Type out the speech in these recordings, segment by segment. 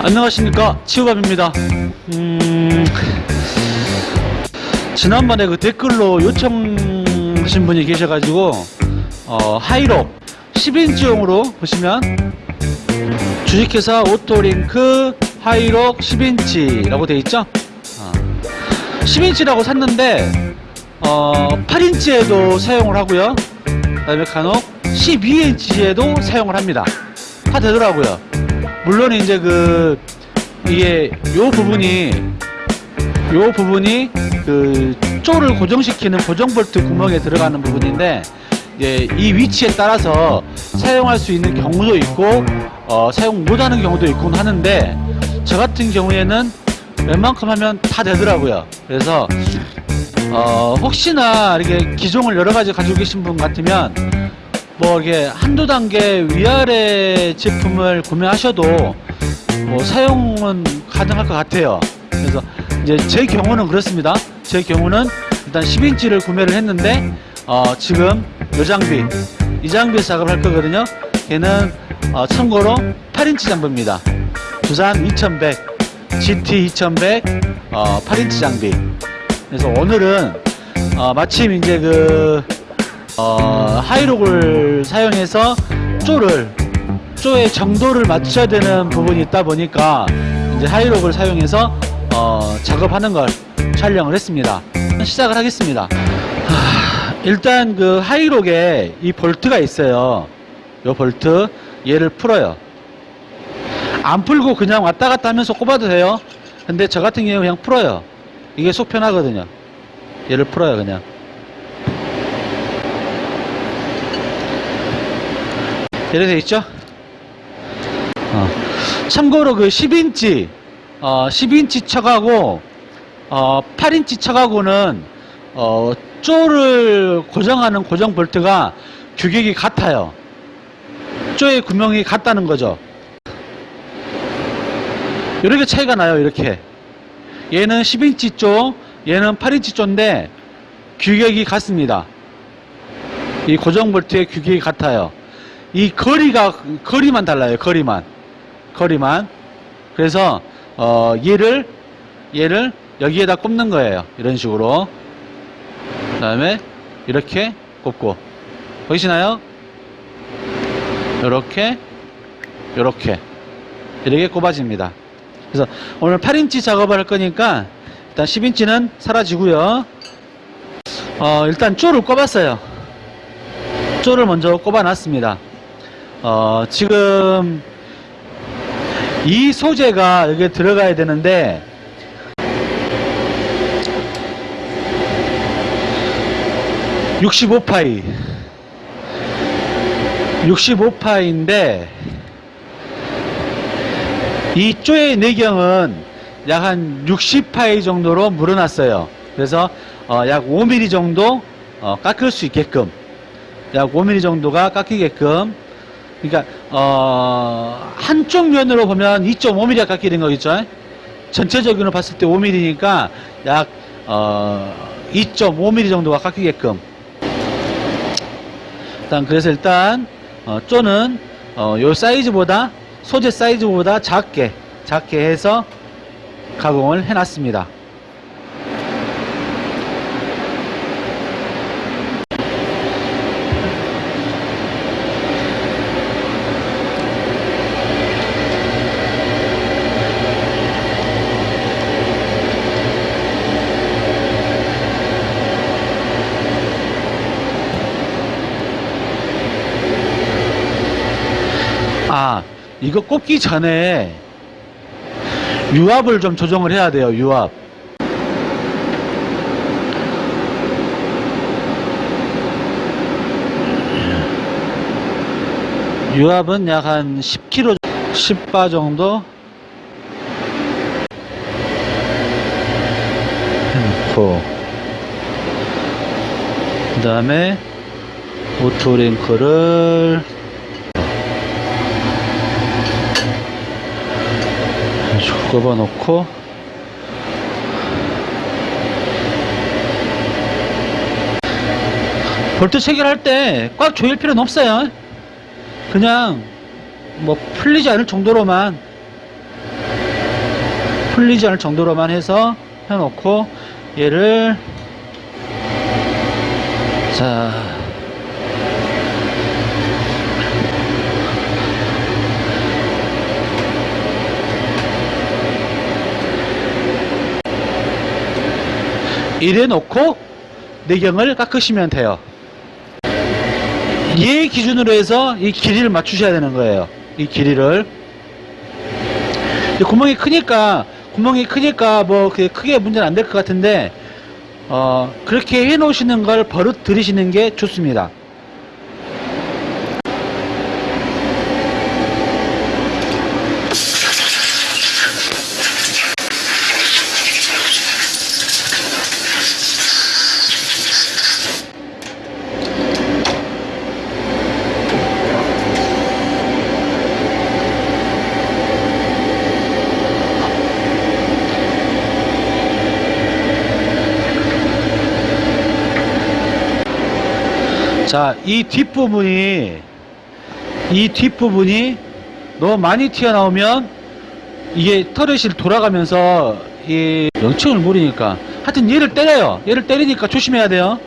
안녕하십니까? 치우밥입니다. 음, 지난번에 그 댓글로 요청하신 분이 계셔가지고 어, 하이록 10인치용으로 보시면 주식회사 오토링크 하이록 10인치라고 되어 있죠? 어, 10인치라고 샀는데 어, 8인치에도 사용을 하고요. 그 다음에 간혹 12인치에도 사용을 합니다. 다 되더라고요 물론 이제 그 이게 요 부분이 요 부분이 그 쪼를 고정시키는 고정 볼트 구멍에 들어가는 부분인데 이제 이 위치에 따라서 사용할 수 있는 경우도 있고 어, 사용 못하는 경우도 있곤 하는데 저 같은 경우에는 웬만큼 하면 다 되더라고요. 그래서 어, 혹시나 이렇게 기종을 여러 가지 가지고 계신 분 같으면 뭐 이게 한두 단계 위아래 제품을 구매하셔도 뭐 사용은 가능할 것 같아요. 그래서 이제 제 경우는 그렇습니다. 제 경우는 일단 10인치를 구매를 했는데 어, 지금 이 장비 이 장비 작업을 할 거거든요. 걔는 어, 참고로 8인치 장비입니다. 두산 2100 GT 2100 어, 8인치 장비. 그래서 오늘은 어, 마침 이제 그 어, 하이록을 사용해서 쪼를 쪼의 정도를 맞춰야 되는 부분이 있다 보니까 이제 하이록을 사용해서 어, 작업하는 걸 촬영을 했습니다. 시작을 하겠습니다. 하, 일단 그 하이록에 이 볼트가 있어요. 요 볼트 얘를 풀어요. 안 풀고 그냥 왔다 갔다 하면서 꼽아도 돼요. 근데 저 같은 경우 그냥 풀어요. 이게 속 편하거든요. 얘를 풀어요 그냥. 이렇게 돼 있죠? 어. 참고로 그 10인치, 어, 10인치 척하고, 어, 8인치 척하고는, 어, 쪼를 고정하는 고정 볼트가 규격이 같아요. 쪼의 구멍이 같다는 거죠. 이렇게 차이가 나요, 이렇게. 얘는 10인치 쪼, 얘는 8인치 쪼인데, 규격이 같습니다. 이 고정 볼트의 규격이 같아요. 이 거리가 거리만 달라요. 거리만 거리만 그래서 어 얘를 얘를 여기에다 꼽는 거예요. 이런 식으로 그 다음에 이렇게 꼽고 보이시나요? 이렇게 이렇게 이렇게 꼽아집니다. 그래서 오늘 8인치 작업을 할 거니까 일단 10인치는 사라지고요. 어 일단 쪼를 꼽았어요. 쪼를 먼저 꼽아 놨습니다. 어, 지금 이 소재가 여기에 들어가야 되는데 (65파이) (65파이인데) 이 쪼의 내경은 약 한 60파이 정도로 물어놨어요. 그래서 어, 약 5mm 정도 어, 깎을 수 있게끔 약 5mm 정도가 깎이게끔 그러니까 어, 한쪽 면으로 보면 2.5mm가 깎이는 거겠죠. 전체적으로 봤을 때 5mm니까 약 어, 2.5mm 정도가 깎이게끔. 일단 그래서 일단 어, 쪼는 어, 요 사이즈보다 소재 사이즈보다 작게 작게 해서 가공을 해놨습니다. 아 이거 꼽기 전에 유압을 좀 조정을 해야 돼요 유압. 유압은 약 한 10kg 10바 정도? 해놓고. 그 다음에 오토링크를 꼽아 놓고 볼트 체결할 때 꽉 조일 필요는 없어요. 그냥 뭐 풀리지 않을 정도로만 풀리지 않을 정도로만 해서 해놓고 얘를 자 이래 놓고 내경을 깎으시면 돼요. 얘 기준으로 해서 이 길이를 맞추셔야 되는 거예요. 이 길이를. 구멍이 크니까 구멍이 크니까 뭐 크게 문제는 안 될 것 같은데 어 그렇게 해 놓으시는 걸 버릇 들이시는 게 좋습니다. 자, 이 뒷부분이, 이 뒷부분이 너무 많이 튀어나오면 이게 터렛이 돌아가면서 이 명칭을 모르니까 하여튼 얘를 때려요. 얘를 때리니까 조심해야 돼요.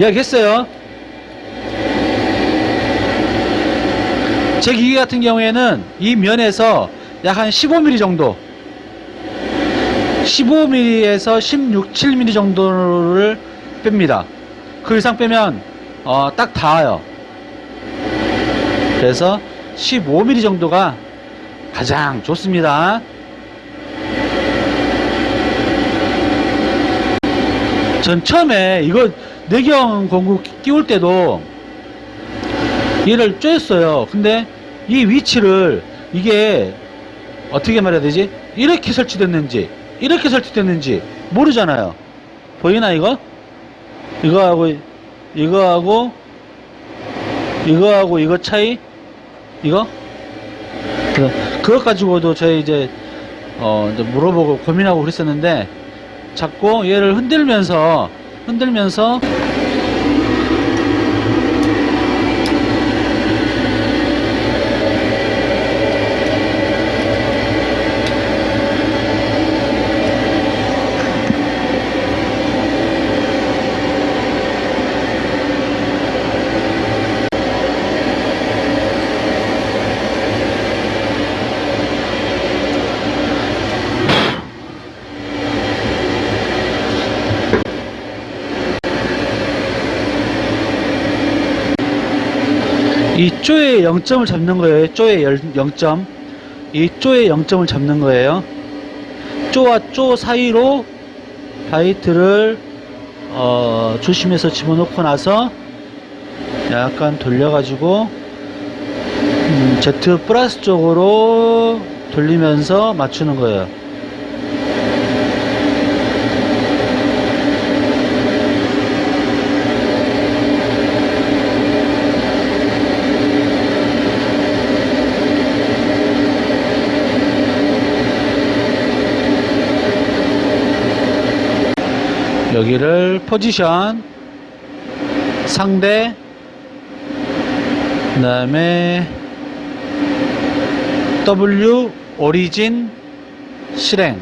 이야기했어요. 제 기계 같은 경우에는 이 면에서 약 한 15mm 정도 15mm에서 16, 7mm 정도를 뺍니다. 그 이상 빼면 어, 딱 닿아요. 그래서 15mm 정도가 가장 좋습니다. 전 처음에 이거 내경 공구 끼울 때도 얘를 쪼였어요. 근데 이 위치를 이게 어떻게 말해야 되지? 이렇게 설치됐는지 이렇게 설치됐는지 모르잖아요. 보이나 이거? 이거하고 이거하고 이거하고 이거 차이? 이거? 그 그것 가지고도 저희 이제 어 이제 물어보고 고민하고 그랬었는데 자꾸 얘를 흔들면서 흔들면서 이 쪼의 0점을 잡는 거예요. 쪼의 0점. 이 쪼의 0점을 잡는 거예요. 쪼와 쪼 사이로 바이트를 어, 조심해서 집어넣고 나서 약간 돌려가지고 음, Z 플러스 쪽으로 돌리면서 맞추는 거예요. 여기를 포지션 상대 그 다음에 W 오리진 실행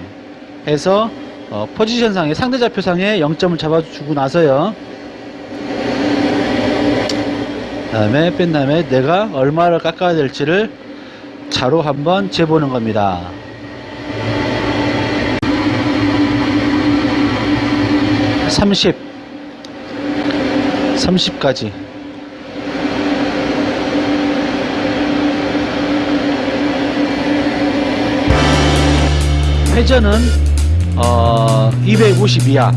해서 어, 포지션상에 상대 좌표상에 0점을 잡아주고 나서요. 그 다음에 뺀 다음에 내가 얼마를 깎아야 될지를 자로 한번 재보는 겁니다 30 30까지. 회전은 어, 250 이하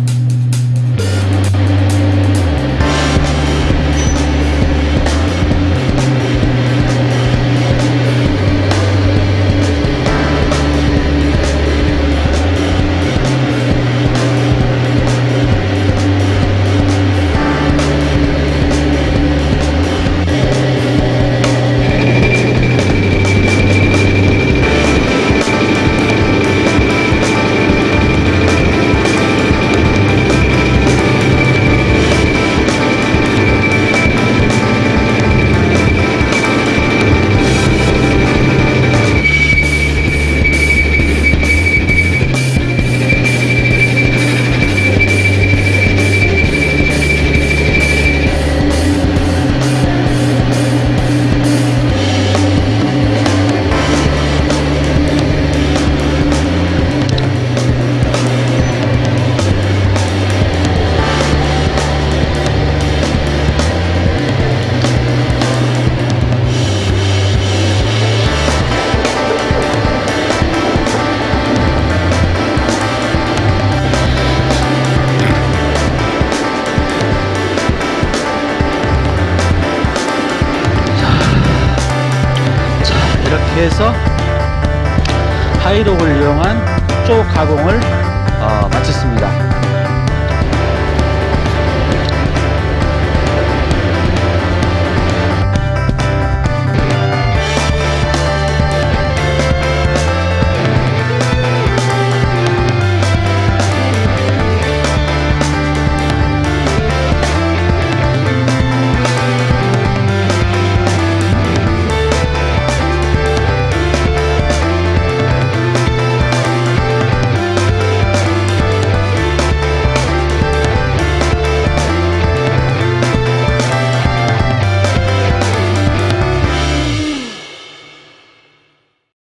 가공을 어, 마쳤습니다.